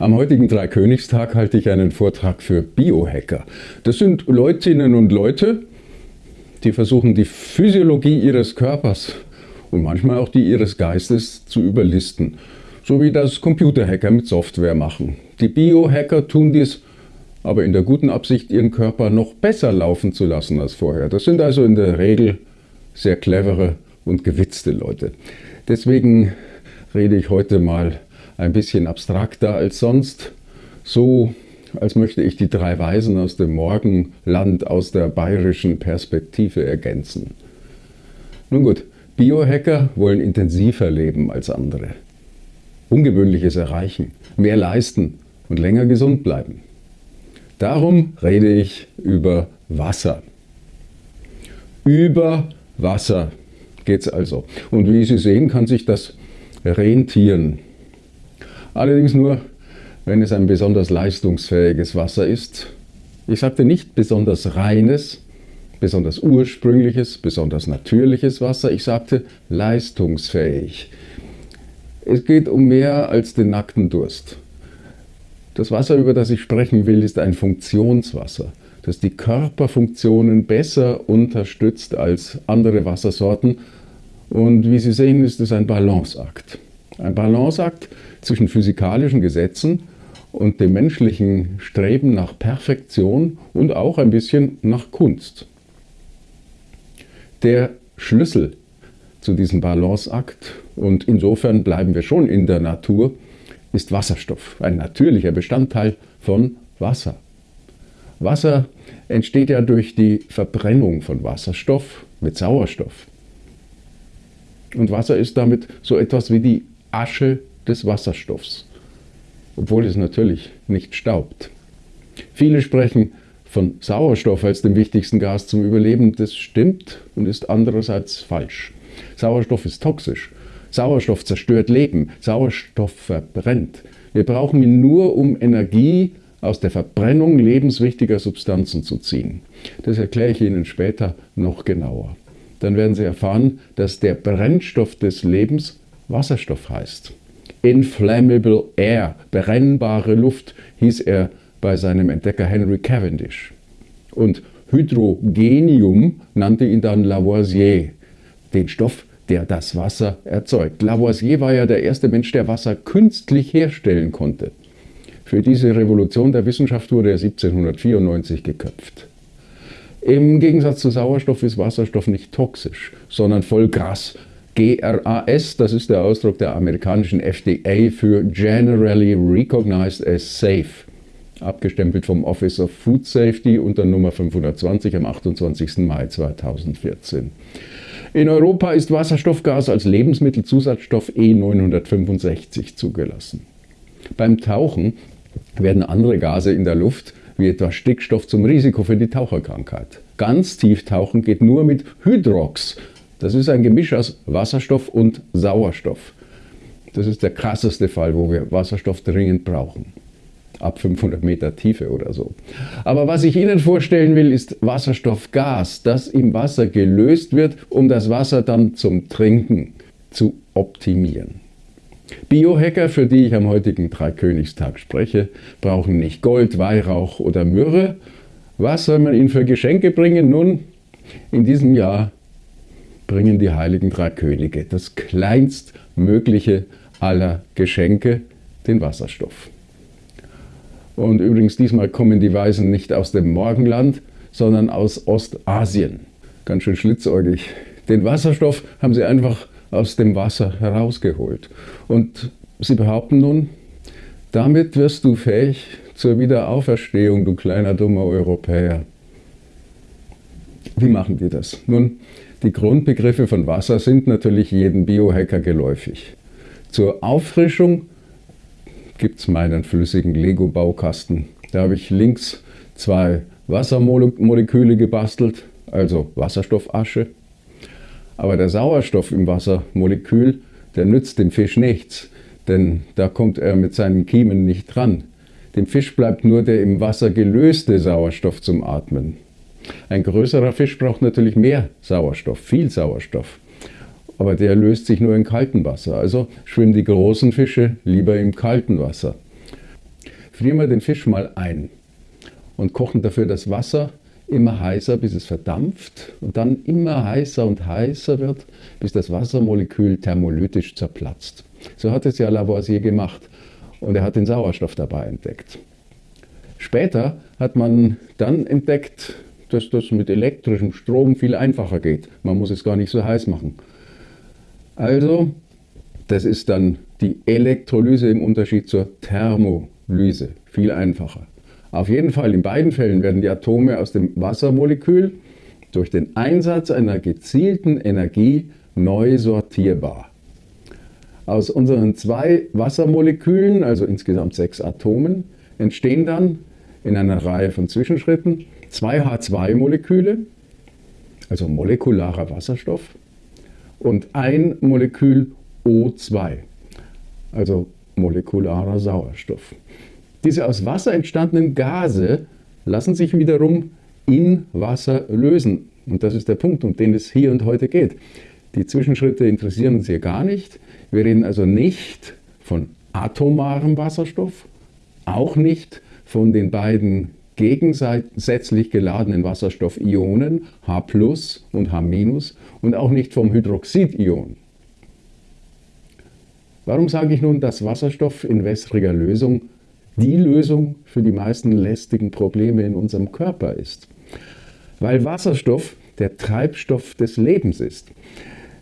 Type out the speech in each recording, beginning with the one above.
Am heutigen Dreikönigstag halte ich einen Vortrag für Biohacker. Das sind Leutinnen und Leute, die versuchen, die Physiologie ihres Körpers und manchmal auch die ihres Geistes zu überlisten. So wie das Computerhacker mit Software machen. Die Biohacker tun dies aber in der guten Absicht, ihren Körper noch besser laufen zu lassen als vorher. Das sind also in der Regel sehr clevere und gewitzte Leute. Deswegen rede ich heute mal ein bisschen abstrakter als sonst, so als möchte ich die drei Weisen aus dem Morgenland aus der bayerischen Perspektive ergänzen. Nun gut, Biohacker wollen intensiver leben als andere, Ungewöhnliches erreichen, mehr leisten und länger gesund bleiben. Darum rede ich über Wasser. Über Wasser geht es also. Und wie Sie sehen, kann sich das rentieren. Allerdings nur, wenn es ein besonders leistungsfähiges Wasser ist. Ich sagte nicht besonders reines, besonders ursprüngliches, besonders natürliches Wasser. Ich sagte leistungsfähig. Es geht um mehr als den nackten Durst. Das Wasser, über das ich sprechen will, ist ein Funktionswasser, das die Körperfunktionen besser unterstützt als andere Wassersorten. Und wie Sie sehen, ist es ein Balanceakt. Ein Balanceakt zwischen physikalischen Gesetzen und dem menschlichen Streben nach Perfektion und auch ein bisschen nach Kunst. Der Schlüssel zu diesem Balanceakt, und insofern bleiben wir schon in der Natur, ist Wasserstoff, ein natürlicher Bestandteil von Wasser. Wasser entsteht ja durch die Verbrennung von Wasserstoff mit Sauerstoff. Und Wasser ist damit so etwas wie die Asche des Wasserstoffs, obwohl es natürlich nicht staubt. Viele sprechen von Sauerstoff als dem wichtigsten Gas zum Überleben. Das stimmt und ist andererseits falsch. Sauerstoff ist toxisch Sauerstoff zerstört Leben, Sauerstoff verbrennt. Wir brauchen ihn nur, um Energie aus der Verbrennung lebenswichtiger Substanzen zu ziehen. Das erkläre ich Ihnen später noch genauer. Dann werden Sie erfahren, dass der Brennstoff des Lebens Wasserstoff heißt. Inflammable Air, brennbare Luft, hieß er bei seinem Entdecker Henry Cavendish. Und Hydrogenium nannte ihn dann Lavoisier, den Stoff, der das Wasser erzeugt. Lavoisier war ja der erste Mensch, der Wasser künstlich herstellen konnte. Für diese Revolution der Wissenschaft wurde er 1794 geköpft. Im Gegensatz zu Sauerstoff ist Wasserstoff nicht toxisch, sondern voll Gras. GRAS, das ist der Ausdruck der amerikanischen FDA für Generally Recognized as Safe, abgestempelt vom Office of Food Safety unter Nummer 520 am 28. Mai 2014. In Europa ist Wasserstoffgas als Lebensmittelzusatzstoff E965 zugelassen. Beim Tauchen werden andere Gase in der Luft, wie etwa Stickstoff, zum Risiko für die Taucherkrankheit. Ganz tief tauchen geht nur mit Hydrox. Das ist ein Gemisch aus Wasserstoff und Sauerstoff. Das ist der krasseste Fall, wo wir Wasserstoff dringend brauchen ab 500 Meter Tiefe oder so. Aber was ich Ihnen vorstellen will, ist Wasserstoffgas, das im Wasser gelöst wird, um das Wasser dann zum Trinken zu optimieren. Biohacker, für die ich am heutigen Dreikönigstag spreche, brauchen nicht Gold, Weihrauch oder Myrrhe. Was soll man ihnen für Geschenke bringen? Nun, in diesem Jahr bringen die heiligen drei Könige das kleinstmögliche aller Geschenke, den Wasserstoff. Und übrigens, diesmal kommen die Weisen nicht aus dem Morgenland, sondern aus Ostasien. Ganz schön schlitzäugig. Den Wasserstoff haben sie einfach aus dem Wasser herausgeholt. Und sie behaupten nun, damit wirst du fähig zur Wiederauferstehung, du kleiner dummer Europäer. Wie machen die das? Nun, die Grundbegriffe von Wasser sind natürlich jedem Biohacker geläufig. Zur Auffrischung gibt es meinen flüssigen Lego-Baukasten. Da habe ich links zwei Wassermoleküle gebastelt, also Wasserstoffasche. Aber der Sauerstoff im Wassermolekül, der nützt dem Fisch nichts, denn da kommt er mit seinen Kiemen nicht dran. Dem Fisch bleibt nur der im Wasser gelöste Sauerstoff zum Atmen. Ein größerer Fisch braucht natürlich mehr Sauerstoff, viel Sauerstoff aber der löst sich nur in kaltem Wasser. Also schwimmen die großen Fische lieber im kalten Wasser. frieren wir den Fisch mal ein und kochen dafür das Wasser immer heißer, bis es verdampft und dann immer heißer und heißer wird, bis das Wassermolekül thermolytisch zerplatzt. So hat es ja Lavoisier gemacht und er hat den Sauerstoff dabei entdeckt. Später hat man dann entdeckt, dass das mit elektrischem Strom viel einfacher geht. Man muss es gar nicht so heiß machen. Also, das ist dann die Elektrolyse im Unterschied zur Thermolyse. Viel einfacher. Auf jeden Fall in beiden Fällen werden die Atome aus dem Wassermolekül durch den Einsatz einer gezielten Energie neu sortierbar. Aus unseren zwei Wassermolekülen, also insgesamt sechs Atomen, entstehen dann in einer Reihe von Zwischenschritten zwei H2-Moleküle, also molekularer Wasserstoff, und ein Molekül O2, also molekularer Sauerstoff. Diese aus Wasser entstandenen Gase lassen sich wiederum in Wasser lösen. Und das ist der Punkt, um den es hier und heute geht. Die Zwischenschritte interessieren uns hier gar nicht. Wir reden also nicht von atomarem Wasserstoff, auch nicht von den beiden gegensätzlich geladenen Wasserstoffionen H und H- und auch nicht vom Hydroxidion. Warum sage ich nun, dass Wasserstoff in wässriger Lösung die Lösung für die meisten lästigen Probleme in unserem Körper ist? Weil Wasserstoff der Treibstoff des Lebens ist.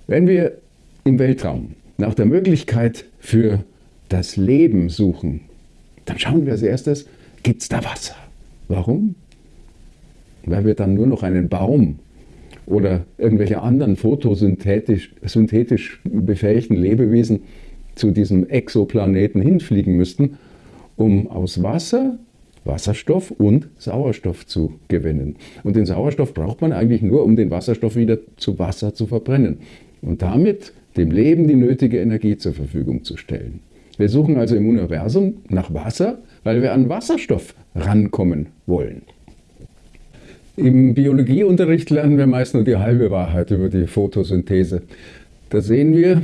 Wenn wir im Weltraum nach der Möglichkeit für das Leben suchen, dann schauen wir als erstes, gibt es da Wasser? Warum? Weil wir dann nur noch einen Baum oder irgendwelche anderen photosynthetisch synthetisch befähigten Lebewesen zu diesem Exoplaneten hinfliegen müssten, um aus Wasser Wasserstoff und Sauerstoff zu gewinnen. Und den Sauerstoff braucht man eigentlich nur, um den Wasserstoff wieder zu Wasser zu verbrennen und damit dem Leben die nötige Energie zur Verfügung zu stellen. Wir suchen also im Universum nach Wasser, weil wir an Wasserstoff rankommen wollen. Im Biologieunterricht lernen wir meist nur die halbe Wahrheit über die Photosynthese. Da sehen wir,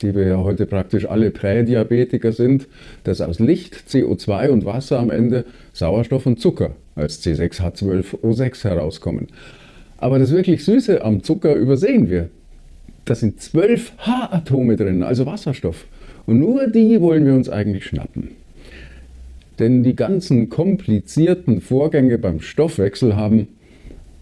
die wir ja heute praktisch alle Prädiabetiker sind, dass aus Licht, CO2 und Wasser am Ende Sauerstoff und Zucker als C6H12O6 herauskommen. Aber das wirklich Süße am Zucker übersehen wir. Da sind zwölf H-Atome drin, also Wasserstoff. Und nur die wollen wir uns eigentlich schnappen. Denn die ganzen komplizierten Vorgänge beim Stoffwechsel haben,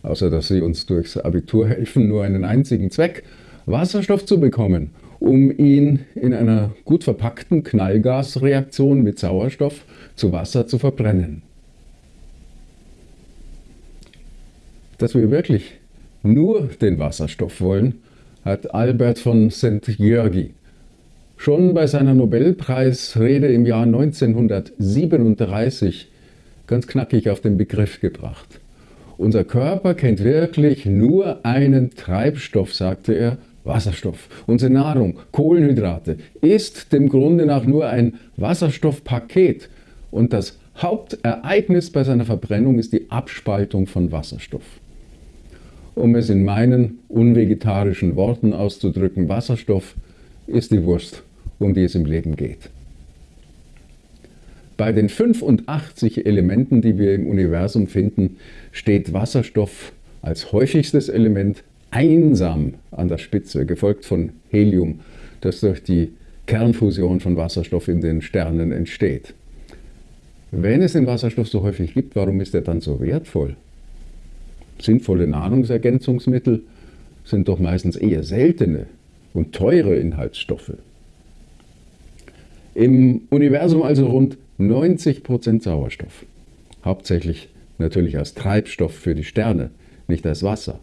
außer dass sie uns durchs Abitur helfen, nur einen einzigen Zweck, Wasserstoff zu bekommen, um ihn in einer gut verpackten Knallgasreaktion mit Sauerstoff zu Wasser zu verbrennen. Dass wir wirklich nur den Wasserstoff wollen, hat Albert von St. Georgi schon bei seiner Nobelpreisrede im Jahr 1937 ganz knackig auf den Begriff gebracht. Unser Körper kennt wirklich nur einen Treibstoff, sagte er, Wasserstoff. Unsere Nahrung, Kohlenhydrate, ist dem Grunde nach nur ein Wasserstoffpaket. Und das Hauptereignis bei seiner Verbrennung ist die Abspaltung von Wasserstoff. Um es in meinen unvegetarischen Worten auszudrücken, Wasserstoff ist die Wurst, um die es im Leben geht. Bei den 85 Elementen, die wir im Universum finden, steht Wasserstoff als häufigstes Element einsam an der Spitze, gefolgt von Helium, das durch die Kernfusion von Wasserstoff in den Sternen entsteht. Wenn es den Wasserstoff so häufig gibt, warum ist er dann so wertvoll? Sinnvolle Nahrungsergänzungsmittel sind doch meistens eher seltene und teure Inhaltsstoffe. Im Universum also rund 90% Sauerstoff. Hauptsächlich natürlich als Treibstoff für die Sterne, nicht als Wasser.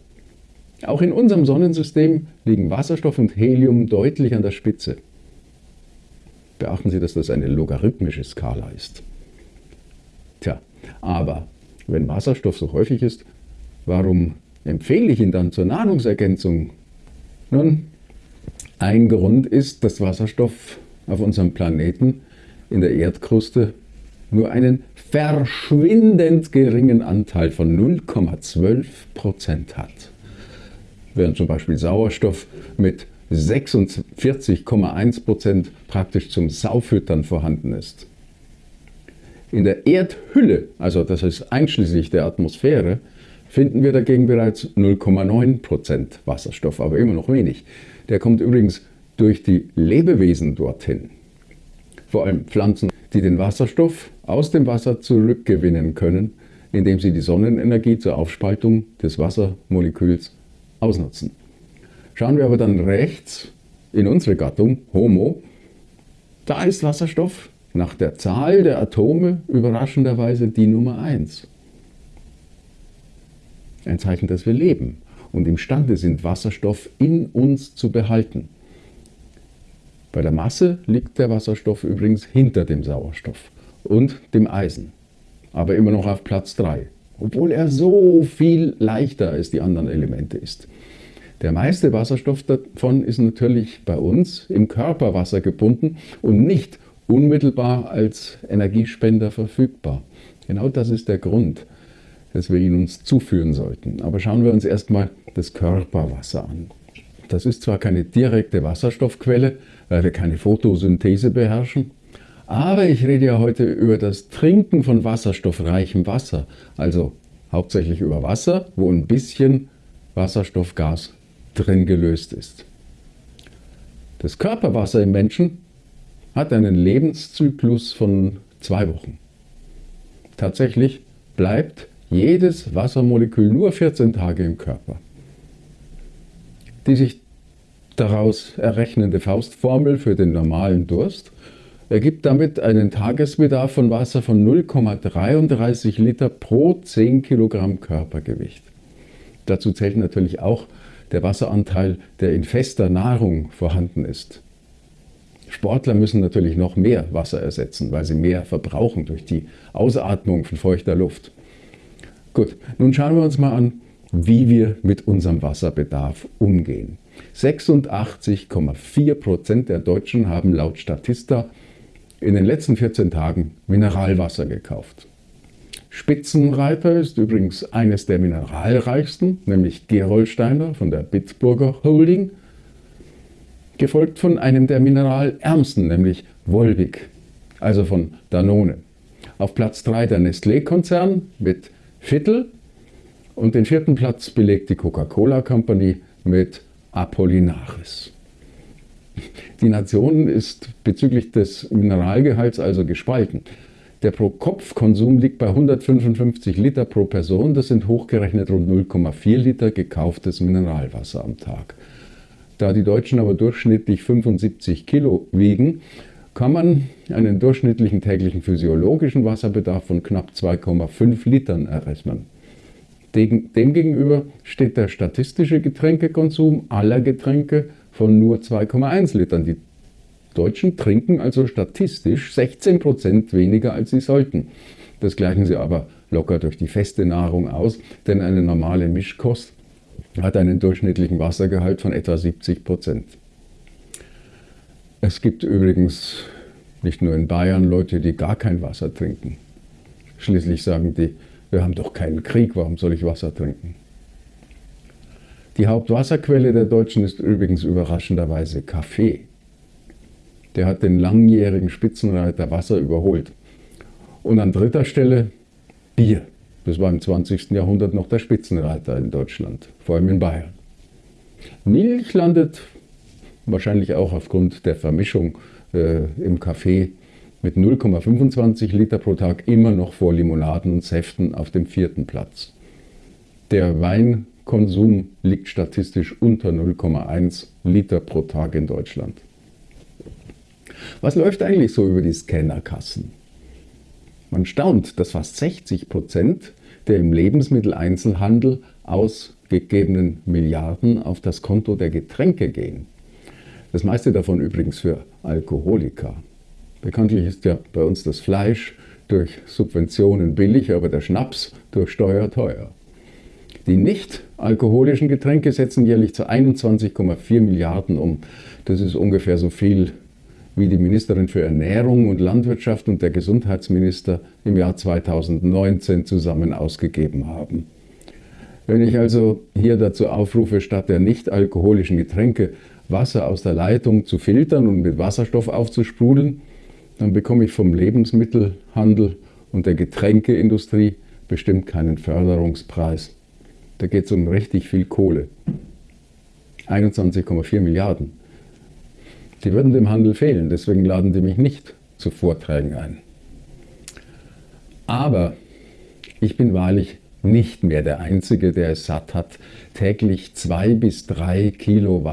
Auch in unserem Sonnensystem liegen Wasserstoff und Helium deutlich an der Spitze. Beachten Sie, dass das eine logarithmische Skala ist. Tja, aber wenn Wasserstoff so häufig ist, warum empfehle ich ihn dann zur Nahrungsergänzung? Nun, ein Grund ist, dass Wasserstoff auf unserem Planeten in der Erdkruste nur einen verschwindend geringen Anteil von 0,12 Prozent hat. Während zum Beispiel Sauerstoff mit 46,1 Prozent praktisch zum Saufüttern vorhanden ist. In der Erdhülle, also das heißt einschließlich der Atmosphäre, finden wir dagegen bereits 0,9% Wasserstoff, aber immer noch wenig. Der kommt übrigens durch die Lebewesen dorthin. Vor allem Pflanzen, die den Wasserstoff aus dem Wasser zurückgewinnen können, indem sie die Sonnenenergie zur Aufspaltung des Wassermoleküls ausnutzen. Schauen wir aber dann rechts in unsere Gattung Homo, da ist Wasserstoff nach der Zahl der Atome überraschenderweise die Nummer 1. Ein Zeichen, dass wir leben und imstande sind, Wasserstoff in uns zu behalten. Bei der Masse liegt der Wasserstoff übrigens hinter dem Sauerstoff und dem Eisen, aber immer noch auf Platz 3, obwohl er so viel leichter als die anderen Elemente ist. Der meiste Wasserstoff davon ist natürlich bei uns im Körperwasser gebunden und nicht unmittelbar als Energiespender verfügbar. Genau das ist der Grund, dass wir ihn uns zuführen sollten. Aber schauen wir uns erstmal das Körperwasser an. Das ist zwar keine direkte Wasserstoffquelle, weil wir keine Photosynthese beherrschen, aber ich rede ja heute über das Trinken von wasserstoffreichem Wasser, also hauptsächlich über Wasser, wo ein bisschen Wasserstoffgas drin gelöst ist. Das Körperwasser im Menschen hat einen Lebenszyklus von zwei Wochen. Tatsächlich bleibt jedes Wassermolekül nur 14 Tage im Körper. Die sich daraus errechnende Faustformel für den normalen Durst ergibt damit einen Tagesbedarf von Wasser von 0,33 Liter pro 10 Kilogramm Körpergewicht. Dazu zählt natürlich auch der Wasseranteil, der in fester Nahrung vorhanden ist. Sportler müssen natürlich noch mehr Wasser ersetzen, weil sie mehr verbrauchen durch die Ausatmung von feuchter Luft. Gut, nun schauen wir uns mal an, wie wir mit unserem Wasserbedarf umgehen. 86,4 Prozent der Deutschen haben laut Statista in den letzten 14 Tagen Mineralwasser gekauft. Spitzenreiter ist übrigens eines der mineralreichsten, nämlich Gerolsteiner von der Bitburger Holding, gefolgt von einem der mineralärmsten, nämlich Volvic, also von Danone. Auf Platz 3 der Nestlé-Konzern mit Viertel und den vierten Platz belegt die Coca-Cola Company mit Apollinaris. Die Nation ist bezüglich des Mineralgehalts also gespalten. Der Pro-Kopf-Konsum liegt bei 155 Liter pro Person. Das sind hochgerechnet rund 0,4 Liter gekauftes Mineralwasser am Tag. Da die Deutschen aber durchschnittlich 75 Kilo wiegen, kann man einen durchschnittlichen täglichen physiologischen Wasserbedarf von knapp 2,5 Litern errechnen. Demgegenüber steht der statistische Getränkekonsum aller Getränke von nur 2,1 Litern. Die Deutschen trinken also statistisch 16 Prozent weniger, als sie sollten. Das gleichen sie aber locker durch die feste Nahrung aus, denn eine normale Mischkost hat einen durchschnittlichen Wassergehalt von etwa 70 Prozent. Es gibt übrigens nicht nur in Bayern Leute, die gar kein Wasser trinken. Schließlich sagen die, wir haben doch keinen Krieg, warum soll ich Wasser trinken? Die Hauptwasserquelle der Deutschen ist übrigens überraschenderweise Kaffee. Der hat den langjährigen Spitzenreiter Wasser überholt. Und an dritter Stelle Bier. Das war im 20. Jahrhundert noch der Spitzenreiter in Deutschland, vor allem in Bayern. Milch landet wahrscheinlich auch aufgrund der Vermischung äh, im Kaffee mit 0,25 Liter pro Tag immer noch vor Limonaden und Säften auf dem vierten Platz. Der Weinkonsum liegt statistisch unter 0,1 Liter pro Tag in Deutschland. Was läuft eigentlich so über die Scannerkassen? Man staunt, dass fast 60 Prozent der im Lebensmitteleinzelhandel ausgegebenen Milliarden auf das Konto der Getränke gehen. Das meiste davon übrigens für Alkoholiker. Bekanntlich ist ja bei uns das Fleisch durch Subventionen billig, aber der Schnaps durch Steuer teuer. Die nicht alkoholischen Getränke setzen jährlich zu 21,4 Milliarden um. Das ist ungefähr so viel, wie die Ministerin für Ernährung und Landwirtschaft und der Gesundheitsminister im Jahr 2019 zusammen ausgegeben haben. Wenn ich also hier dazu aufrufe, statt der nicht alkoholischen Getränke Wasser aus der Leitung zu filtern und mit Wasserstoff aufzusprudeln, dann bekomme ich vom Lebensmittelhandel und der Getränkeindustrie bestimmt keinen Förderungspreis. Da geht es um richtig viel Kohle. 21,4 Milliarden. Die würden dem Handel fehlen, deswegen laden die mich nicht zu Vorträgen ein. Aber ich bin wahrlich nicht mehr der Einzige, der es satt hat, täglich zwei bis drei Kilo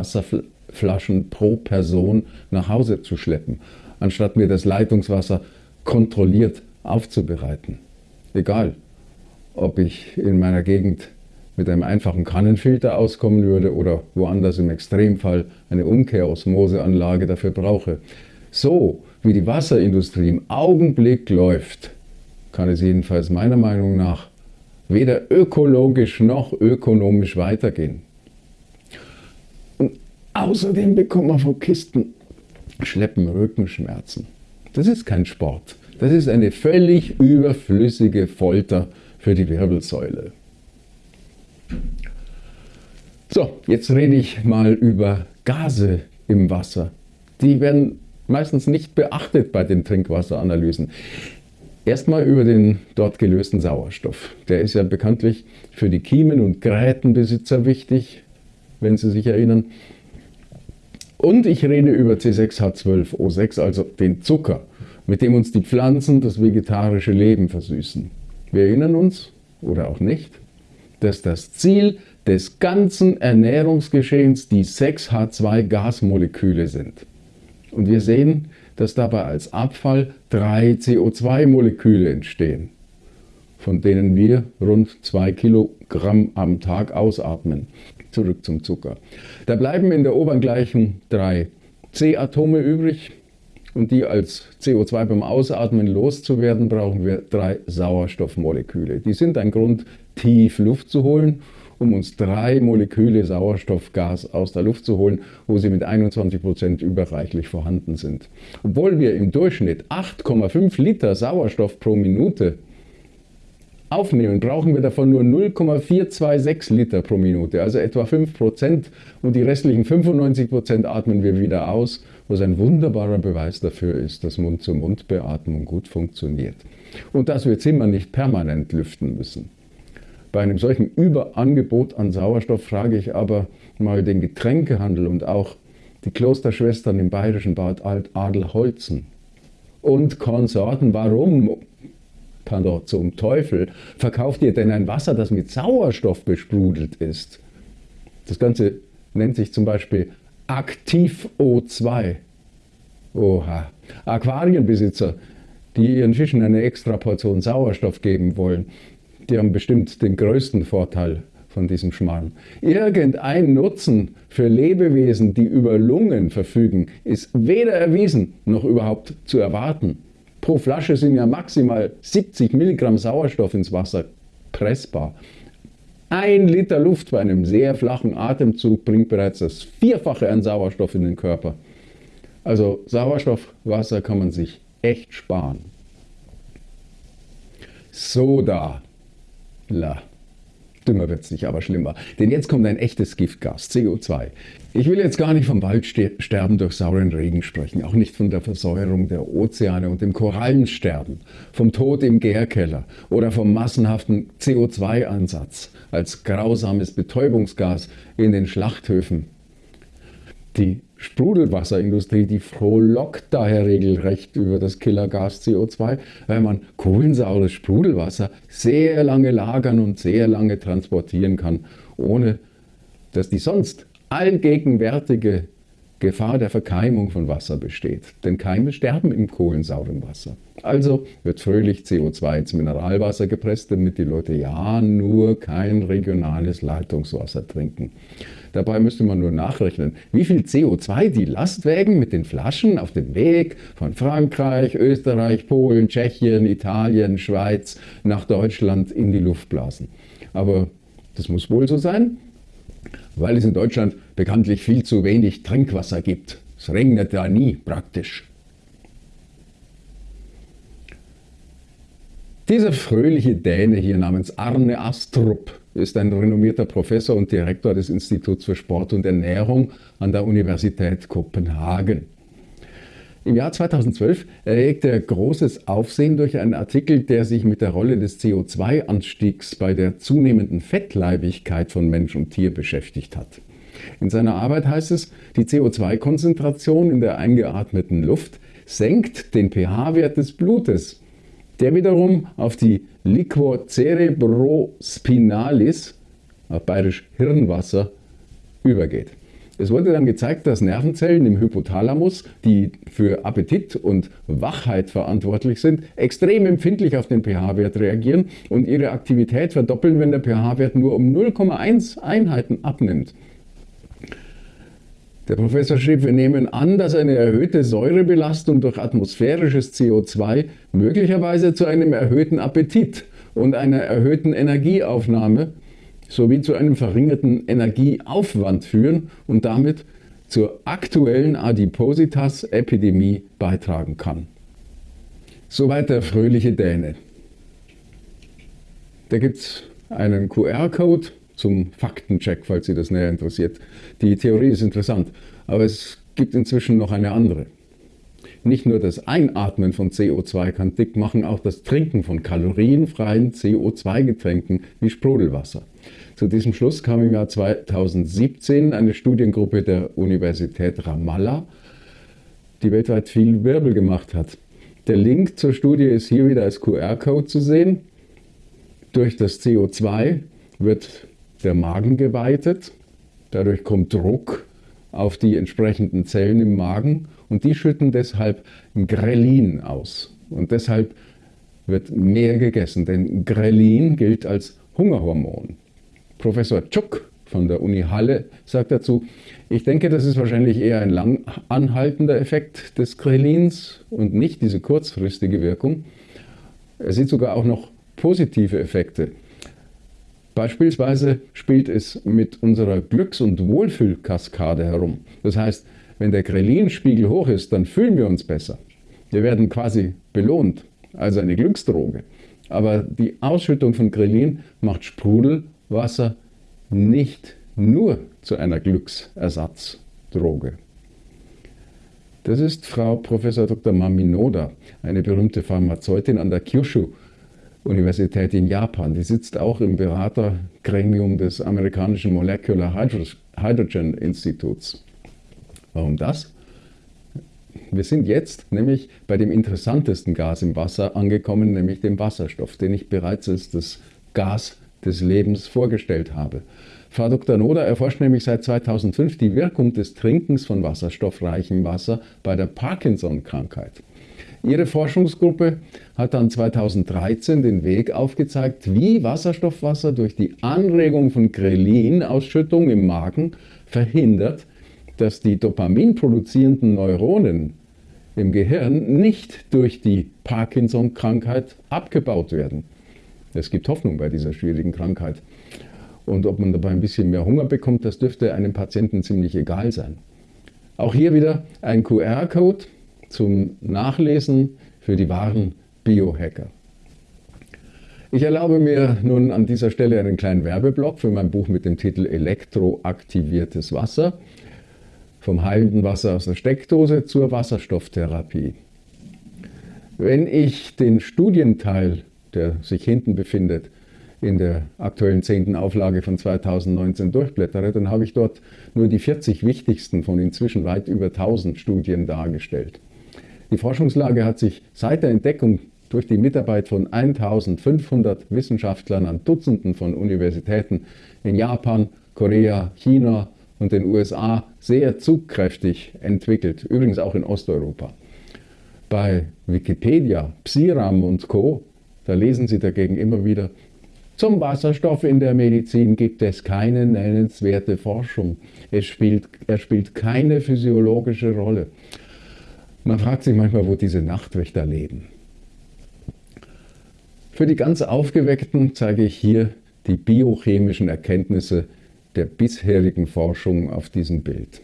Wasserflaschen pro Person nach Hause zu schleppen, anstatt mir das Leitungswasser kontrolliert aufzubereiten. Egal, ob ich in meiner Gegend mit einem einfachen Kannenfilter auskommen würde oder woanders im Extremfall eine Umkehrosmoseanlage dafür brauche. So wie die Wasserindustrie im Augenblick läuft, kann es jedenfalls meiner Meinung nach weder ökologisch noch ökonomisch weitergehen. Außerdem bekommt man von Kisten Schleppen Rückenschmerzen. Das ist kein Sport. Das ist eine völlig überflüssige Folter für die Wirbelsäule. So, jetzt rede ich mal über Gase im Wasser. Die werden meistens nicht beachtet bei den Trinkwasseranalysen. Erstmal über den dort gelösten Sauerstoff. Der ist ja bekanntlich für die Kiemen- und Grätenbesitzer wichtig, wenn Sie sich erinnern. Und ich rede über C6H12O6, also den Zucker, mit dem uns die Pflanzen das vegetarische Leben versüßen. Wir erinnern uns, oder auch nicht, dass das Ziel des ganzen Ernährungsgeschehens die 6H2-Gasmoleküle sind. Und wir sehen, dass dabei als Abfall drei CO2-Moleküle entstehen, von denen wir rund 2 Kilogramm am Tag ausatmen. Zurück zum Zucker. Da bleiben in der Obergleichung drei C-Atome übrig und die als CO2 beim Ausatmen loszuwerden, brauchen wir drei Sauerstoffmoleküle. Die sind ein Grund, tief Luft zu holen um uns drei Moleküle Sauerstoffgas aus der Luft zu holen, wo sie mit 21 Prozent überreichlich vorhanden sind. Obwohl wir im Durchschnitt 8,5 Liter Sauerstoff pro Minute aufnehmen, brauchen wir davon nur 0,426 Liter pro Minute, also etwa 5 Prozent. Und die restlichen 95 Prozent atmen wir wieder aus, was ein wunderbarer Beweis dafür ist, dass Mund-zu-Mund-Beatmung gut funktioniert. Und dass wir Zimmer nicht permanent lüften müssen. Bei einem solchen Überangebot an Sauerstoff frage ich aber mal den Getränkehandel und auch die Klosterschwestern im bayerischen Bad Alt-Adelholzen und Konsorten, warum, pardon, zum Teufel, verkauft ihr denn ein Wasser, das mit Sauerstoff besprudelt ist? Das Ganze nennt sich zum Beispiel Aktiv O2. Oha. Aquarienbesitzer, die ihren Fischen eine extra Portion Sauerstoff geben wollen, die haben bestimmt den größten Vorteil von diesem Schmarrn. Irgendein Nutzen für Lebewesen, die über Lungen verfügen, ist weder erwiesen noch überhaupt zu erwarten. Pro Flasche sind ja maximal 70 Milligramm Sauerstoff ins Wasser pressbar. Ein Liter Luft bei einem sehr flachen Atemzug bringt bereits das Vierfache an Sauerstoff in den Körper. Also Sauerstoffwasser kann man sich echt sparen. Soda La. Dümmer wird es nicht, aber schlimmer. Denn jetzt kommt ein echtes Giftgas, CO2. Ich will jetzt gar nicht vom Waldsterben durch sauren Regen sprechen, auch nicht von der Versäuerung der Ozeane und dem Korallensterben, vom Tod im Gärkeller oder vom massenhaften CO2-Ansatz als grausames Betäubungsgas in den Schlachthöfen. Die Sprudelwasserindustrie, die frohlockt daher regelrecht über das Killergas CO2, weil man kohlensaures Sprudelwasser sehr lange lagern und sehr lange transportieren kann, ohne dass die sonst allgegenwärtige Gefahr der Verkeimung von Wasser besteht. Denn Keime sterben im kohlensauren Wasser. Also wird fröhlich CO2 ins Mineralwasser gepresst, damit die Leute ja nur kein regionales Leitungswasser trinken. Dabei müsste man nur nachrechnen, wie viel CO2 die Lastwägen mit den Flaschen auf dem Weg von Frankreich, Österreich, Polen, Tschechien, Italien, Schweiz nach Deutschland in die Luft blasen. Aber das muss wohl so sein, weil es in Deutschland bekanntlich viel zu wenig Trinkwasser gibt. Es regnet ja nie praktisch. Dieser fröhliche Däne hier namens Arne Astrup ist ein renommierter Professor und Direktor des Instituts für Sport und Ernährung an der Universität Kopenhagen. Im Jahr 2012 erregte er großes Aufsehen durch einen Artikel, der sich mit der Rolle des CO2-Anstiegs bei der zunehmenden Fettleibigkeit von Mensch und Tier beschäftigt hat. In seiner Arbeit heißt es, die CO2-Konzentration in der eingeatmeten Luft senkt den pH-Wert des Blutes, der wiederum auf die Liquor cerebrospinalis, auf bayerisch Hirnwasser, übergeht. Es wurde dann gezeigt, dass Nervenzellen im Hypothalamus, die für Appetit und Wachheit verantwortlich sind, extrem empfindlich auf den pH-Wert reagieren und ihre Aktivität verdoppeln, wenn der pH-Wert nur um 0,1 Einheiten abnimmt. Der Professor schrieb, wir nehmen an, dass eine erhöhte Säurebelastung durch atmosphärisches CO2 möglicherweise zu einem erhöhten Appetit und einer erhöhten Energieaufnahme sowie zu einem verringerten Energieaufwand führen und damit zur aktuellen Adipositas-Epidemie beitragen kann. Soweit der fröhliche Däne. Da gibt es einen QR-Code zum Faktencheck, falls Sie das näher interessiert. Die Theorie ist interessant, aber es gibt inzwischen noch eine andere. Nicht nur das Einatmen von CO2 kann dick machen, auch das Trinken von kalorienfreien CO2-Getränken wie Sprudelwasser. Zu diesem Schluss kam im Jahr 2017 eine Studiengruppe der Universität Ramallah, die weltweit viel Wirbel gemacht hat. Der Link zur Studie ist hier wieder als QR-Code zu sehen. Durch das CO2 wird der Magen geweitet, dadurch kommt Druck auf die entsprechenden Zellen im Magen und die schütten deshalb Grelin aus. Und deshalb wird mehr gegessen, denn Grelin gilt als Hungerhormon. Professor Tschuk von der Uni Halle sagt dazu, ich denke, das ist wahrscheinlich eher ein lang anhaltender Effekt des Grelins und nicht diese kurzfristige Wirkung. Er sieht sogar auch noch positive Effekte. Beispielsweise spielt es mit unserer Glücks- und Wohlfühlkaskade herum. Das heißt, wenn der Grelin-Spiegel hoch ist, dann fühlen wir uns besser. Wir werden quasi belohnt, also eine Glücksdroge. Aber die Ausschüttung von Grelin macht Sprudelwasser nicht nur zu einer Glücksersatzdroge. Das ist Frau Prof. Dr. Maminoda, eine berühmte Pharmazeutin an der Kyushu Universität in Japan. Die sitzt auch im Beratergremium des amerikanischen Molecular Hydrogen Instituts. Warum das? Wir sind jetzt nämlich bei dem interessantesten Gas im Wasser angekommen, nämlich dem Wasserstoff, den ich bereits als das Gas des Lebens vorgestellt habe. Frau Dr. Noder erforscht nämlich seit 2005 die Wirkung des Trinkens von wasserstoffreichem Wasser bei der Parkinson-Krankheit. Ihre Forschungsgruppe hat dann 2013 den Weg aufgezeigt, wie Wasserstoffwasser durch die Anregung von Grelin-Ausschüttung im Magen verhindert, dass die Dopamin produzierenden Neuronen im Gehirn nicht durch die Parkinson-Krankheit abgebaut werden. Es gibt Hoffnung bei dieser schwierigen Krankheit. Und ob man dabei ein bisschen mehr Hunger bekommt, das dürfte einem Patienten ziemlich egal sein. Auch hier wieder ein QR-Code zum Nachlesen für die wahren Biohacker. Ich erlaube mir nun an dieser Stelle einen kleinen Werbeblock für mein Buch mit dem Titel Elektroaktiviertes Wasser. Vom heilenden Wasser aus der Steckdose zur Wasserstofftherapie. Wenn ich den Studienteil, der sich hinten befindet, in der aktuellen zehnten Auflage von 2019 durchblättere, dann habe ich dort nur die 40 wichtigsten von inzwischen weit über 1000 Studien dargestellt. Die Forschungslage hat sich seit der Entdeckung durch die Mitarbeit von 1500 Wissenschaftlern an Dutzenden von Universitäten in Japan, Korea, China und den USA sehr zugkräftig entwickelt, übrigens auch in Osteuropa. Bei Wikipedia, Psiram und Co., da lesen Sie dagegen immer wieder, zum Wasserstoff in der Medizin gibt es keine nennenswerte Forschung. Es spielt, er spielt keine physiologische Rolle. Man fragt sich manchmal, wo diese Nachtwächter leben. Für die ganz Aufgeweckten zeige ich hier die biochemischen Erkenntnisse der bisherigen Forschung auf diesem Bild.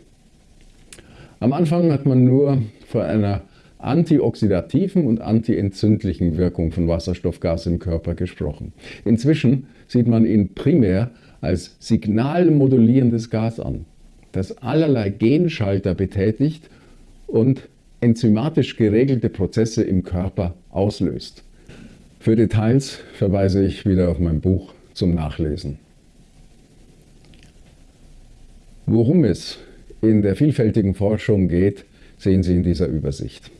Am Anfang hat man nur von einer antioxidativen und antientzündlichen Wirkung von Wasserstoffgas im Körper gesprochen. Inzwischen sieht man ihn primär als signalmodulierendes Gas an, das allerlei Genschalter betätigt und enzymatisch geregelte Prozesse im Körper auslöst. Für Details verweise ich wieder auf mein Buch zum Nachlesen. Worum es in der vielfältigen Forschung geht, sehen Sie in dieser Übersicht.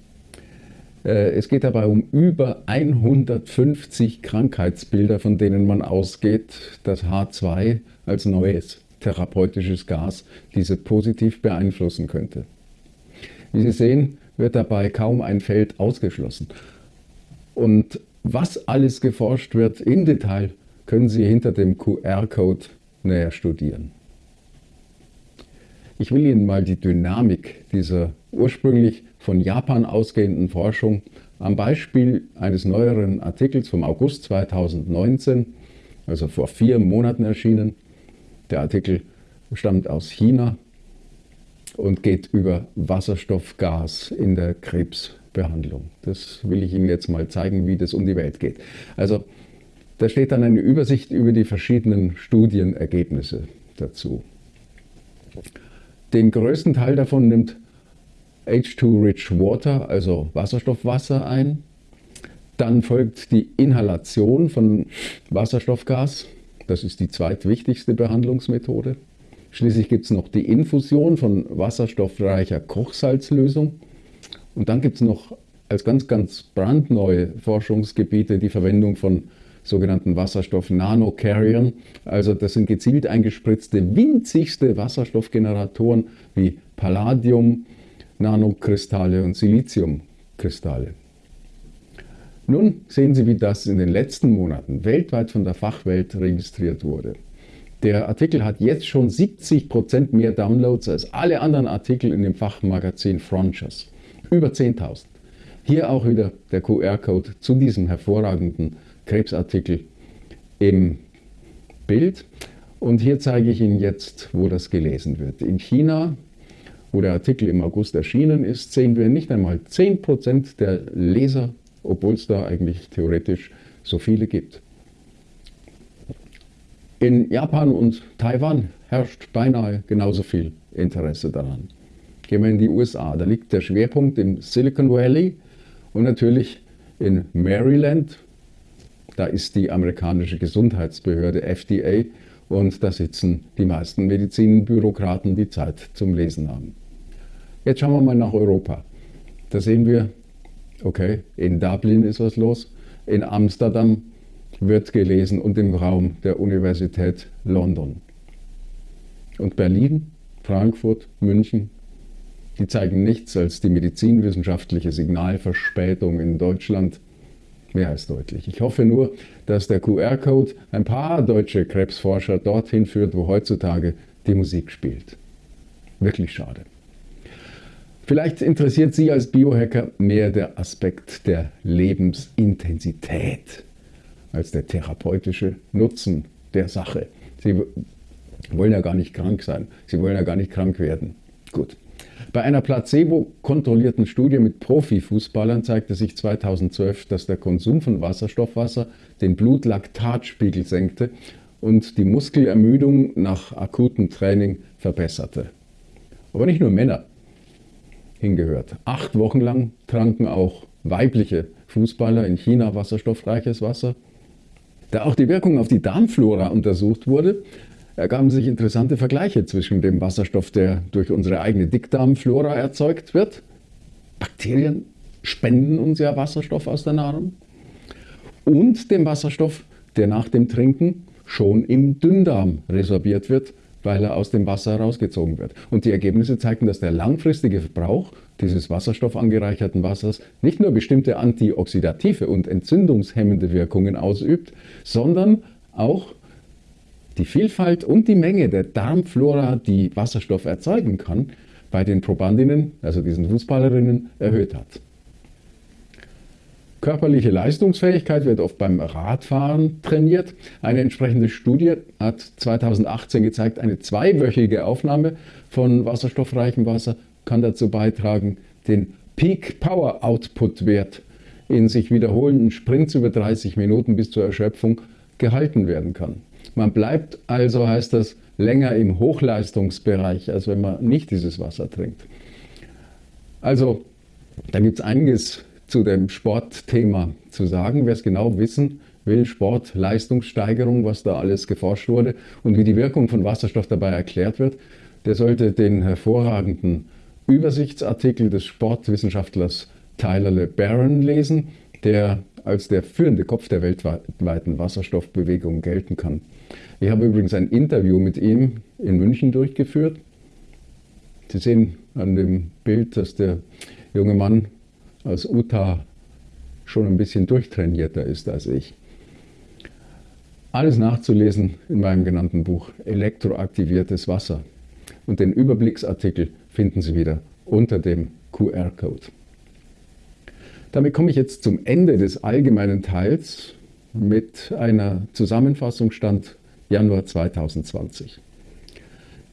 Äh, es geht dabei um über 150 Krankheitsbilder, von denen man ausgeht, dass H2 als neues therapeutisches Gas diese positiv beeinflussen könnte. Wie Sie sehen, wird dabei kaum ein Feld ausgeschlossen. Und was alles geforscht wird im Detail, können Sie hinter dem QR-Code näher studieren. Ich will Ihnen mal die Dynamik dieser ursprünglich von Japan ausgehenden Forschung am Beispiel eines neueren Artikels vom August 2019, also vor vier Monaten erschienen. Der Artikel stammt aus China und geht über Wasserstoffgas in der Krebsbehandlung. Das will ich Ihnen jetzt mal zeigen, wie das um die Welt geht. Also da steht dann eine Übersicht über die verschiedenen Studienergebnisse dazu. Den größten Teil davon nimmt H2-Rich Water, also Wasserstoffwasser ein. Dann folgt die Inhalation von Wasserstoffgas. Das ist die zweitwichtigste Behandlungsmethode. Schließlich gibt es noch die Infusion von wasserstoffreicher Kochsalzlösung. Und dann gibt es noch als ganz, ganz brandneue Forschungsgebiete die Verwendung von sogenannten Wasserstoff-Nanocarriern. Also das sind gezielt eingespritzte, winzigste Wasserstoffgeneratoren wie Palladium, Nanokristalle und Siliziumkristalle. Nun sehen Sie, wie das in den letzten Monaten weltweit von der Fachwelt registriert wurde. Der Artikel hat jetzt schon 70% mehr Downloads als alle anderen Artikel in dem Fachmagazin Frontiers. Über 10.000. Hier auch wieder der QR-Code zu diesem hervorragenden Krebsartikel im Bild. Und hier zeige ich Ihnen jetzt, wo das gelesen wird. In China, wo der Artikel im August erschienen ist, sehen wir nicht einmal 10% der Leser, obwohl es da eigentlich theoretisch so viele gibt. In Japan und Taiwan herrscht beinahe genauso viel Interesse daran. Gehen wir in die USA, da liegt der Schwerpunkt im Silicon Valley und natürlich in Maryland, da ist die amerikanische Gesundheitsbehörde FDA und da sitzen die meisten Medizinbürokraten, die Zeit zum Lesen haben. Jetzt schauen wir mal nach Europa. Da sehen wir, okay, in Dublin ist was los, in Amsterdam wird gelesen und im Raum der Universität London. Und Berlin, Frankfurt, München, die zeigen nichts als die medizinwissenschaftliche Signalverspätung in Deutschland mehr als deutlich. Ich hoffe nur, dass der QR-Code ein paar deutsche Krebsforscher dorthin führt, wo heutzutage die Musik spielt. Wirklich schade. Vielleicht interessiert Sie als Biohacker mehr der Aspekt der Lebensintensität als der therapeutische Nutzen der Sache. Sie wollen ja gar nicht krank sein. Sie wollen ja gar nicht krank werden. Gut. Bei einer placebo-kontrollierten Studie mit Profifußballern zeigte sich 2012, dass der Konsum von Wasserstoffwasser den Blutlaktatspiegel senkte und die Muskelermüdung nach akutem Training verbesserte. Aber nicht nur Männer hingehört. Acht Wochen lang tranken auch weibliche Fußballer in China wasserstoffreiches Wasser. Da auch die Wirkung auf die Darmflora untersucht wurde, ergaben sich interessante Vergleiche zwischen dem Wasserstoff, der durch unsere eigene Dickdarmflora erzeugt wird. Bakterien spenden uns ja Wasserstoff aus der Nahrung. Und dem Wasserstoff, der nach dem Trinken schon im Dünndarm resorbiert wird, weil er aus dem Wasser herausgezogen wird. Und die Ergebnisse zeigten, dass der langfristige Verbrauch dieses wasserstoffangereicherten Wassers nicht nur bestimmte antioxidative und entzündungshemmende Wirkungen ausübt, sondern auch die Vielfalt und die Menge der Darmflora, die Wasserstoff erzeugen kann, bei den Probandinnen, also diesen Fußballerinnen, erhöht hat. Körperliche Leistungsfähigkeit wird oft beim Radfahren trainiert. Eine entsprechende Studie hat 2018 gezeigt, eine zweiwöchige Aufnahme von wasserstoffreichem Wasser kann dazu beitragen, den Peak Power Output Wert in sich wiederholenden Sprints über 30 Minuten bis zur Erschöpfung gehalten werden kann. Man bleibt also, heißt das, länger im Hochleistungsbereich, als wenn man nicht dieses Wasser trinkt. Also Da gibt es einiges zu dem Sportthema zu sagen. Wer es genau wissen will, Sport, Leistungssteigerung, was da alles geforscht wurde und wie die Wirkung von Wasserstoff dabei erklärt wird, der sollte den hervorragenden Übersichtsartikel des Sportwissenschaftlers Tyler LeBaron lesen, der als der führende Kopf der weltweiten Wasserstoffbewegung gelten kann. Ich habe übrigens ein Interview mit ihm in München durchgeführt. Sie sehen an dem Bild, dass der junge Mann aus Utah schon ein bisschen durchtrainierter ist als ich. Alles nachzulesen in meinem genannten Buch Elektroaktiviertes Wasser. Und den Überblicksartikel finden Sie wieder unter dem QR-Code. Damit komme ich jetzt zum Ende des allgemeinen Teils mit einer Zusammenfassung Stand Januar 2020.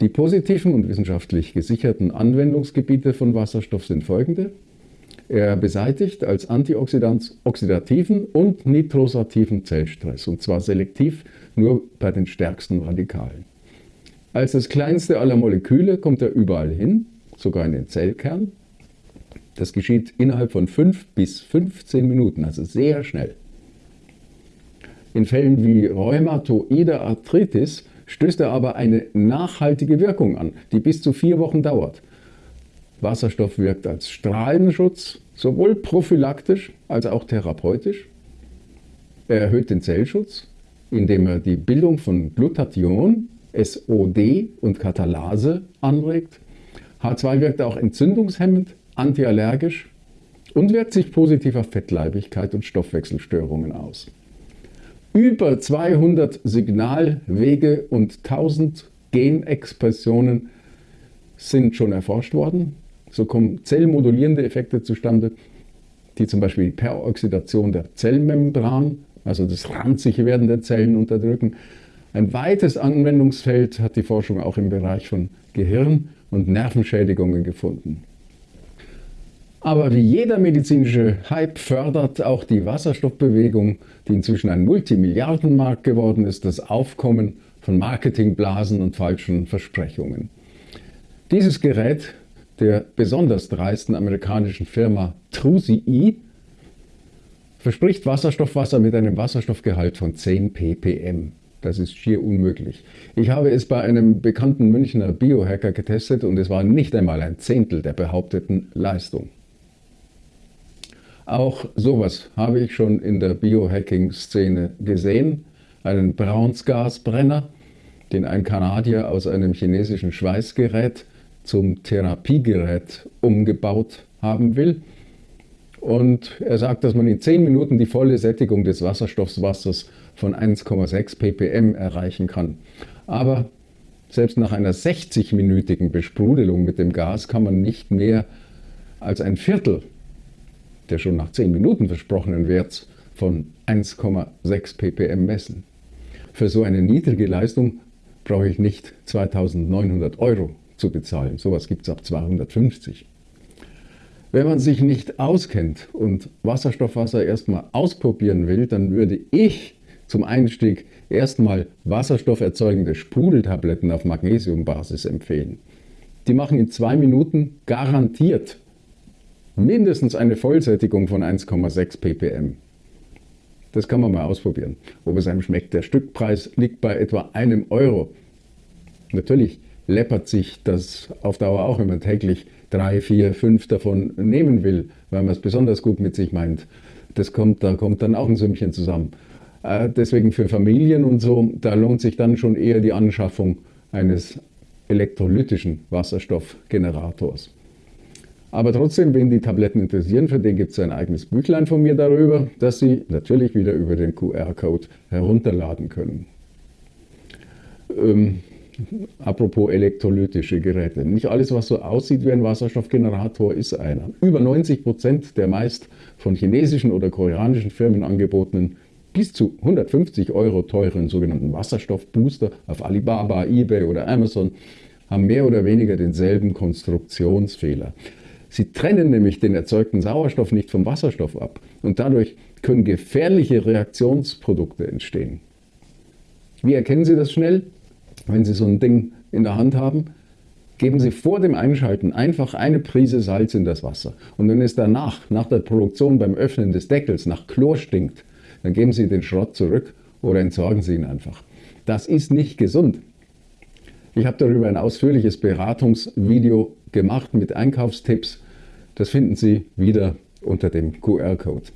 Die positiven und wissenschaftlich gesicherten Anwendungsgebiete von Wasserstoff sind folgende. Er beseitigt als Antioxidant oxidativen und nitrosativen Zellstress, und zwar selektiv nur bei den stärksten Radikalen. Als das kleinste aller Moleküle kommt er überall hin, sogar in den Zellkern. Das geschieht innerhalb von 5 bis 15 Minuten, also sehr schnell. In Fällen wie rheumatoider Arthritis stößt er aber eine nachhaltige Wirkung an, die bis zu vier Wochen dauert. Wasserstoff wirkt als Strahlenschutz, sowohl prophylaktisch als auch therapeutisch. Er erhöht den Zellschutz, indem er die Bildung von Glutathion, SOD und Katalase anregt. H2 wirkt auch entzündungshemmend, antiallergisch und wirkt sich positiv auf Fettleibigkeit und Stoffwechselstörungen aus. Über 200 Signalwege und 1000 Genexpressionen sind schon erforscht worden. So kommen zellmodulierende Effekte zustande, die zum Beispiel die Peroxidation der Zellmembran, also das ranzige Werden der Zellen unterdrücken. Ein weites Anwendungsfeld hat die Forschung auch im Bereich von Gehirn- und Nervenschädigungen gefunden. Aber wie jeder medizinische Hype fördert auch die Wasserstoffbewegung, die inzwischen ein Multimilliardenmarkt geworden ist, das Aufkommen von Marketingblasen und falschen Versprechungen. Dieses Gerät der besonders dreisten amerikanischen Firma Trusi verspricht Wasserstoffwasser mit einem Wasserstoffgehalt von 10 ppm. Das ist schier unmöglich. Ich habe es bei einem bekannten Münchner Biohacker getestet und es war nicht einmal ein Zehntel der behaupteten Leistung. Auch sowas habe ich schon in der Biohacking-Szene gesehen. Einen Braunsgasbrenner, den ein Kanadier aus einem chinesischen Schweißgerät zum Therapiegerät umgebaut haben will. Und er sagt, dass man in 10 Minuten die volle Sättigung des Wasserstoffwassers von 1,6 ppm erreichen kann. Aber selbst nach einer 60-minütigen Besprudelung mit dem Gas kann man nicht mehr als ein Viertel der schon nach 10 Minuten versprochenen Werts von 1,6 ppm messen. Für so eine niedrige Leistung brauche ich nicht 2900 Euro zu bezahlen. Sowas gibt es ab 250. Wenn man sich nicht auskennt und Wasserstoffwasser erstmal ausprobieren will, dann würde ich zum Einstieg erstmal wasserstofferzeugende Sprudeltabletten auf Magnesiumbasis empfehlen. Die machen in zwei Minuten garantiert mindestens eine Vollsättigung von 1,6 ppm. Das kann man mal ausprobieren, ob es einem schmeckt. Der Stückpreis liegt bei etwa einem Euro. Natürlich läppert sich das auf Dauer auch, wenn man täglich drei, vier, fünf davon nehmen will, weil man es besonders gut mit sich meint. Das kommt, da kommt dann auch ein Sümmchen zusammen. Äh, deswegen für Familien und so, da lohnt sich dann schon eher die Anschaffung eines elektrolytischen Wasserstoffgenerators. Aber trotzdem, wenn die Tabletten interessieren, für den gibt es ein eigenes Büchlein von mir darüber, das Sie natürlich wieder über den QR-Code herunterladen können. Ähm, apropos elektrolytische Geräte. Nicht alles, was so aussieht wie ein Wasserstoffgenerator, ist einer. Über 90 Prozent der meist von chinesischen oder koreanischen Firmen angebotenen bis zu 150 Euro teuren sogenannten Wasserstoffbooster auf Alibaba, eBay oder Amazon haben mehr oder weniger denselben Konstruktionsfehler. Sie trennen nämlich den erzeugten Sauerstoff nicht vom Wasserstoff ab und dadurch können gefährliche Reaktionsprodukte entstehen. Wie erkennen Sie das schnell, wenn Sie so ein Ding in der Hand haben? Geben Sie vor dem Einschalten einfach eine Prise Salz in das Wasser. Und wenn es danach, nach der Produktion beim Öffnen des Deckels, nach Chlor stinkt, dann geben Sie den Schrott zurück oder entsorgen Sie ihn einfach. Das ist nicht gesund. Ich habe darüber ein ausführliches Beratungsvideo gemacht mit Einkaufstipps. Das finden Sie wieder unter dem QR-Code.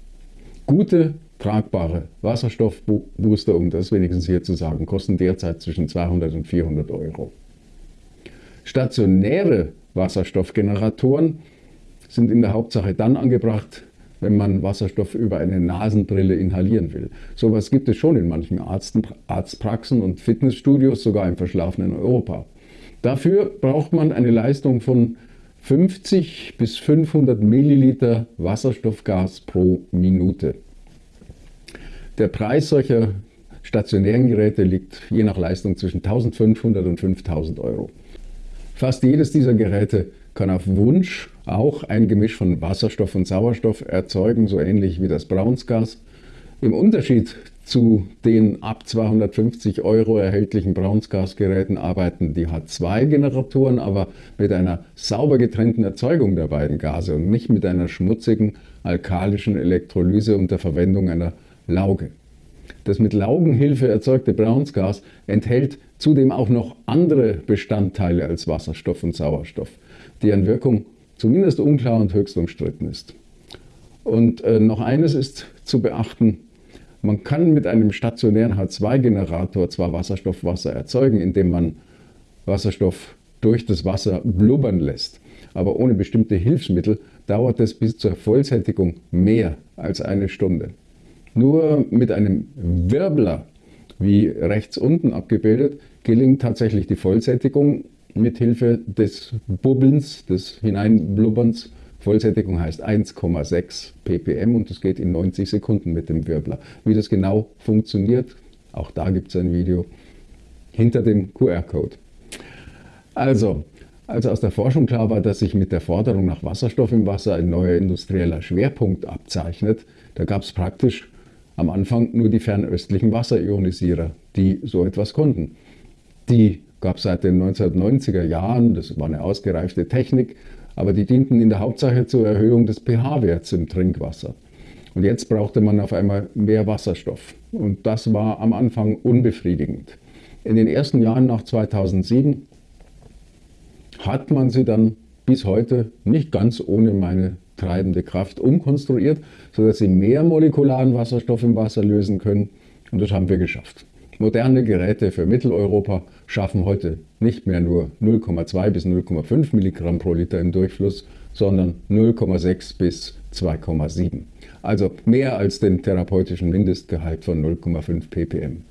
Gute, tragbare Wasserstoffbooster, um das wenigstens hier zu sagen, kosten derzeit zwischen 200 und 400 Euro. Stationäre Wasserstoffgeneratoren sind in der Hauptsache dann angebracht, wenn man Wasserstoff über eine Nasenbrille inhalieren will. Sowas gibt es schon in manchen Arzten, Arztpraxen und Fitnessstudios, sogar im verschlafenen Europa. Dafür braucht man eine Leistung von 50 bis 500 Milliliter Wasserstoffgas pro Minute. Der Preis solcher stationären Geräte liegt je nach Leistung zwischen 1500 und 5000 Euro. Fast jedes dieser Geräte kann auf Wunsch auch ein Gemisch von Wasserstoff und Sauerstoff erzeugen, so ähnlich wie das Braunsgas. Im Unterschied zu den ab 250 Euro erhältlichen Braunsgasgeräten arbeiten die H2-Generatoren aber mit einer sauber getrennten Erzeugung der beiden Gase und nicht mit einer schmutzigen alkalischen Elektrolyse unter Verwendung einer Lauge. Das mit Laugenhilfe erzeugte Braunsgas enthält zudem auch noch andere Bestandteile als Wasserstoff und Sauerstoff, deren Wirkung zumindest unklar und höchst umstritten ist. Und äh, noch eines ist zu beachten, man kann mit einem stationären H2-Generator zwar Wasserstoffwasser erzeugen, indem man Wasserstoff durch das Wasser blubbern lässt, aber ohne bestimmte Hilfsmittel dauert es bis zur Vollsättigung mehr als eine Stunde. Nur mit einem Wirbler, wie rechts unten abgebildet, gelingt tatsächlich die Vollsättigung mit Hilfe des Bubbelns, des Hineinblubberns. Vollsättigung heißt 1,6 ppm und das geht in 90 Sekunden mit dem Wirbler. Wie das genau funktioniert, auch da gibt es ein Video hinter dem QR-Code. Also, als aus der Forschung klar war, dass sich mit der Forderung nach Wasserstoff im Wasser ein neuer industrieller Schwerpunkt abzeichnet, da gab es praktisch am Anfang nur die fernöstlichen Wasserionisierer, die so etwas konnten. Die gab es seit den 1990er Jahren, das war eine ausgereifte Technik, aber die dienten in der Hauptsache zur Erhöhung des pH-Werts im Trinkwasser. Und jetzt brauchte man auf einmal mehr Wasserstoff. Und das war am Anfang unbefriedigend. In den ersten Jahren nach 2007 hat man sie dann bis heute nicht ganz ohne meine treibende Kraft umkonstruiert, sodass sie mehr molekularen Wasserstoff im Wasser lösen können. Und das haben wir geschafft. Moderne Geräte für Mitteleuropa schaffen heute nicht mehr nur 0,2 bis 0,5 Milligramm pro Liter im Durchfluss, sondern 0,6 bis 2,7. Also mehr als den therapeutischen Mindestgehalt von 0,5 ppm.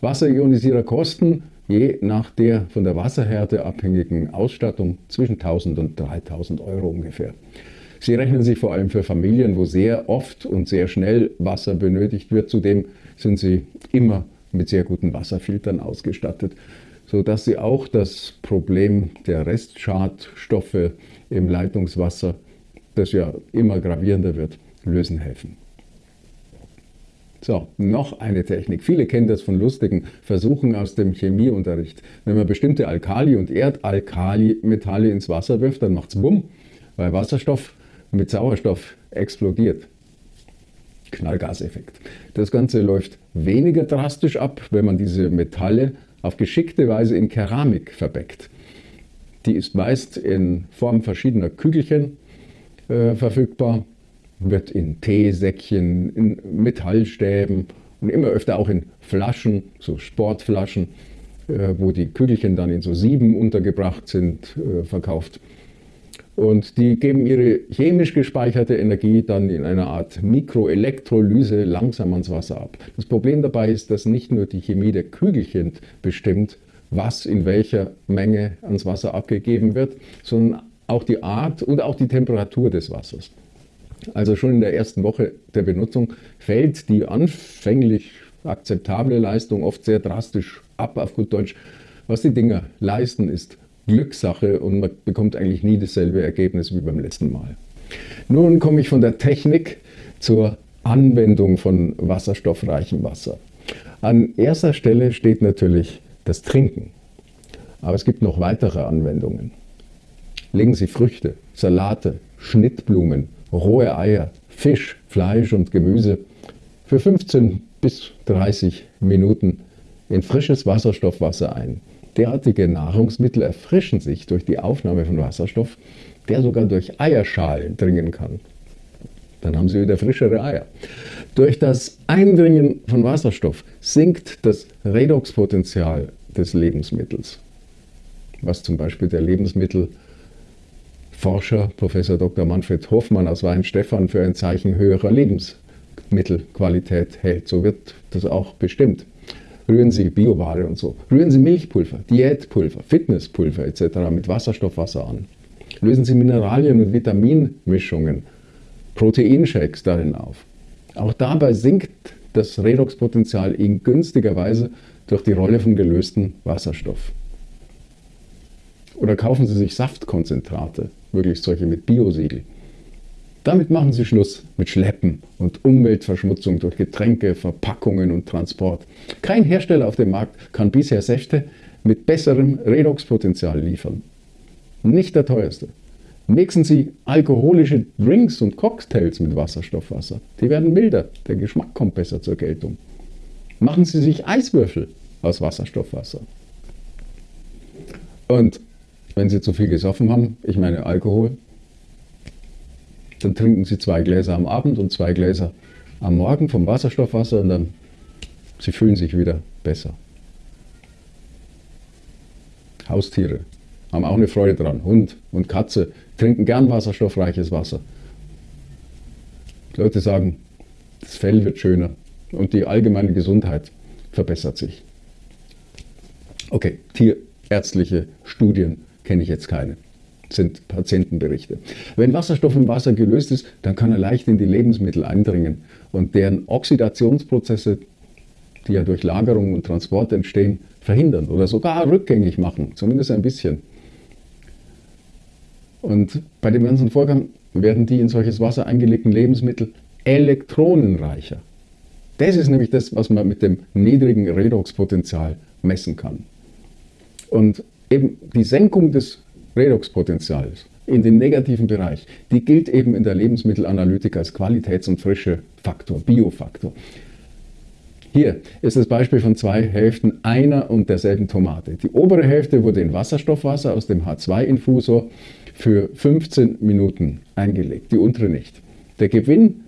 Wasserionisierer kosten je nach der von der Wasserhärte abhängigen Ausstattung zwischen 1000 und 3000 Euro ungefähr. Sie rechnen sich vor allem für Familien, wo sehr oft und sehr schnell Wasser benötigt wird. Zudem sind sie immer mit sehr guten Wasserfiltern ausgestattet, sodass sie auch das Problem der Restschadstoffe im Leitungswasser, das ja immer gravierender wird, lösen helfen. So, noch eine Technik. Viele kennen das von lustigen Versuchen aus dem Chemieunterricht. Wenn man bestimmte Alkali- und Erdalkali-Metalle ins Wasser wirft, dann macht es Bumm, weil Wasserstoff mit Sauerstoff explodiert. Knallgaseffekt. Das Ganze läuft weniger drastisch ab, wenn man diese Metalle auf geschickte Weise in Keramik verbeckt. Die ist meist in Form verschiedener Kügelchen äh, verfügbar, wird in Teesäckchen, in Metallstäben und immer öfter auch in Flaschen, so Sportflaschen, äh, wo die Kügelchen dann in so Sieben untergebracht sind, äh, verkauft. Und die geben ihre chemisch gespeicherte Energie dann in einer Art Mikroelektrolyse langsam ans Wasser ab. Das Problem dabei ist, dass nicht nur die Chemie der Kügelchen bestimmt, was in welcher Menge ans Wasser abgegeben wird, sondern auch die Art und auch die Temperatur des Wassers. Also schon in der ersten Woche der Benutzung fällt die anfänglich akzeptable Leistung oft sehr drastisch ab, auf gut Deutsch. Was die Dinger leisten, ist Glückssache und man bekommt eigentlich nie dasselbe Ergebnis wie beim letzten Mal. Nun komme ich von der Technik zur Anwendung von wasserstoffreichem Wasser. An erster Stelle steht natürlich das Trinken. Aber es gibt noch weitere Anwendungen. legen Sie Früchte, Salate, Schnittblumen, rohe Eier, Fisch, Fleisch und Gemüse für 15 bis 30 Minuten in frisches Wasserstoffwasser ein. Derartige Nahrungsmittel erfrischen sich durch die Aufnahme von Wasserstoff, der sogar durch Eierschalen dringen kann. Dann haben Sie wieder frischere Eier. Durch das Eindringen von Wasserstoff sinkt das Redoxpotenzial des Lebensmittels, was zum Beispiel der Lebensmittelforscher Professor Dr. Manfred Hoffmann aus Weinstefan für ein Zeichen höherer Lebensmittelqualität hält. So wird das auch bestimmt. Rühren Sie Bioware und so. Rühren Sie Milchpulver, Diätpulver, Fitnesspulver etc. mit Wasserstoffwasser an. Lösen Sie Mineralien und Vitaminmischungen, Proteinshakes darin auf. Auch dabei sinkt das Redoxpotenzial in günstiger Weise durch die Rolle von gelöstem Wasserstoff. Oder kaufen Sie sich Saftkonzentrate, möglichst solche mit Biosiegel. Damit machen Sie Schluss mit Schleppen und Umweltverschmutzung durch Getränke, Verpackungen und Transport. Kein Hersteller auf dem Markt kann bisher Säfte mit besserem Redoxpotenzial liefern. Nicht der teuerste. Mixen Sie alkoholische Drinks und Cocktails mit Wasserstoffwasser. Die werden milder, der Geschmack kommt besser zur Geltung. Machen Sie sich Eiswürfel aus Wasserstoffwasser. Und wenn Sie zu viel gesoffen haben, ich meine Alkohol, dann trinken Sie zwei Gläser am Abend und zwei Gläser am Morgen vom Wasserstoffwasser und dann Sie fühlen sich wieder besser. Haustiere haben auch eine Freude dran. Hund und Katze trinken gern wasserstoffreiches Wasser. Die Leute sagen, das Fell wird schöner und die allgemeine Gesundheit verbessert sich. Okay, tierärztliche Studien kenne ich jetzt keine. Sind Patientenberichte. Wenn Wasserstoff im Wasser gelöst ist, dann kann er leicht in die Lebensmittel eindringen und deren Oxidationsprozesse, die ja durch Lagerung und Transport entstehen, verhindern oder sogar rückgängig machen, zumindest ein bisschen. Und bei dem ganzen Vorgang werden die in solches Wasser eingelegten Lebensmittel elektronenreicher. Das ist nämlich das, was man mit dem niedrigen Redoxpotenzial messen kann. Und eben die Senkung des Redoxpotenzials in den negativen Bereich, die gilt eben in der Lebensmittelanalytik als Qualitäts- und Frischefaktor, Biofaktor. Hier ist das Beispiel von zwei Hälften einer und derselben Tomate. Die obere Hälfte wurde in Wasserstoffwasser aus dem H2-Infusor für 15 Minuten eingelegt, die untere nicht. Der Gewinn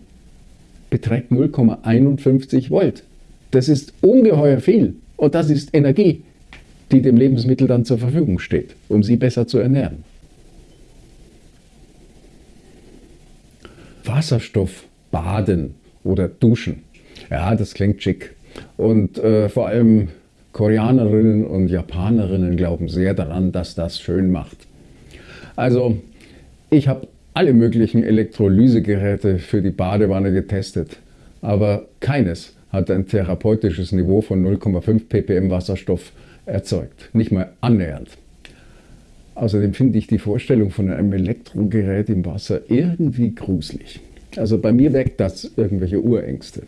beträgt 0,51 Volt. Das ist ungeheuer viel und das ist Energie, die dem Lebensmittel dann zur Verfügung steht, um sie besser zu ernähren. Wasserstoff baden oder duschen. Ja, das klingt schick. Und äh, vor allem Koreanerinnen und Japanerinnen glauben sehr daran, dass das schön macht. Also ich habe alle möglichen Elektrolysegeräte für die Badewanne getestet, aber keines hat ein therapeutisches Niveau von 0,5 ppm Wasserstoff erzeugt, nicht mal annähernd. Außerdem finde ich die Vorstellung von einem Elektrogerät im Wasser irgendwie gruselig. Also bei mir weckt das irgendwelche Urängste.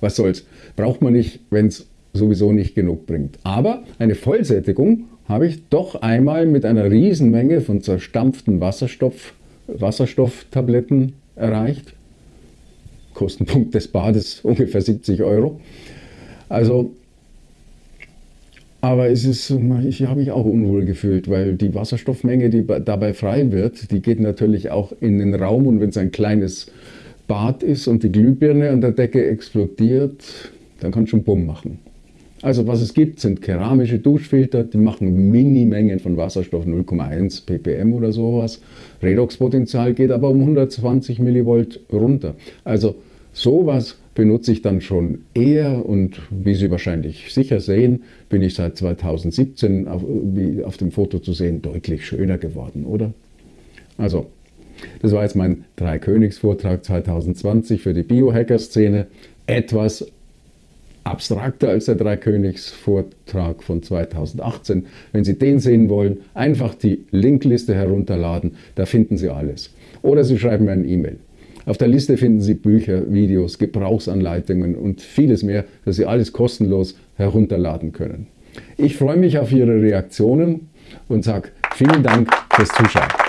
Was soll's? Braucht man nicht, wenn es sowieso nicht genug bringt. Aber eine Vollsättigung habe ich doch einmal mit einer Riesenmenge von zerstampften Wasserstoff, Wasserstofftabletten erreicht. Kostenpunkt des Bades ungefähr 70 Euro. Also, aber es ist, ich habe mich auch unwohl gefühlt, weil die Wasserstoffmenge, die dabei frei wird, die geht natürlich auch in den Raum und wenn es ein kleines Bad ist und die Glühbirne an der Decke explodiert, dann kann es schon Bumm machen. Also was es gibt, sind keramische Duschfilter, die machen Minimengen von Wasserstoff, 0,1 ppm oder sowas. Redoxpotenzial geht aber um 120 Millivolt runter. Also sowas benutze ich dann schon eher und wie Sie wahrscheinlich sicher sehen, bin ich seit 2017 auf, auf dem Foto zu sehen deutlich schöner geworden, oder? Also, das war jetzt mein Drei-Königs-Vortrag 2020 für die Biohacker-Szene. Etwas abstrakter als der Dreikönigs-Vortrag von 2018. Wenn Sie den sehen wollen, einfach die Linkliste herunterladen, da finden Sie alles. Oder Sie schreiben mir eine E-Mail. Auf der Liste finden Sie Bücher, Videos, Gebrauchsanleitungen und vieles mehr, das Sie alles kostenlos herunterladen können. Ich freue mich auf Ihre Reaktionen und sage vielen Dank fürs Zuschauen.